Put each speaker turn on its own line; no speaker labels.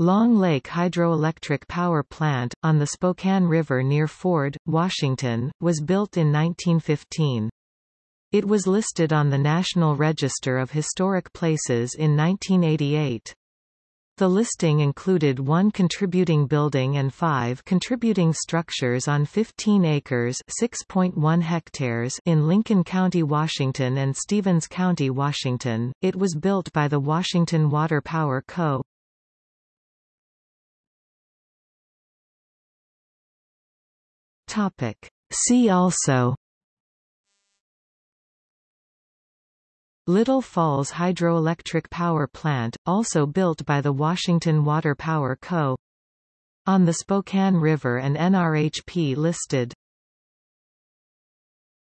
Long Lake Hydroelectric Power Plant, on the Spokane River near Ford, Washington, was built in 1915. It was listed on the National Register of Historic Places in 1988. The listing included one contributing building and five contributing structures on 15 acres (6.1 hectares) in Lincoln County, Washington and Stevens County, Washington. It was built by the Washington Water Power Co. Topic. See also Little Falls Hydroelectric Power Plant, also built by the Washington Water Power Co. On the Spokane River and NRHP listed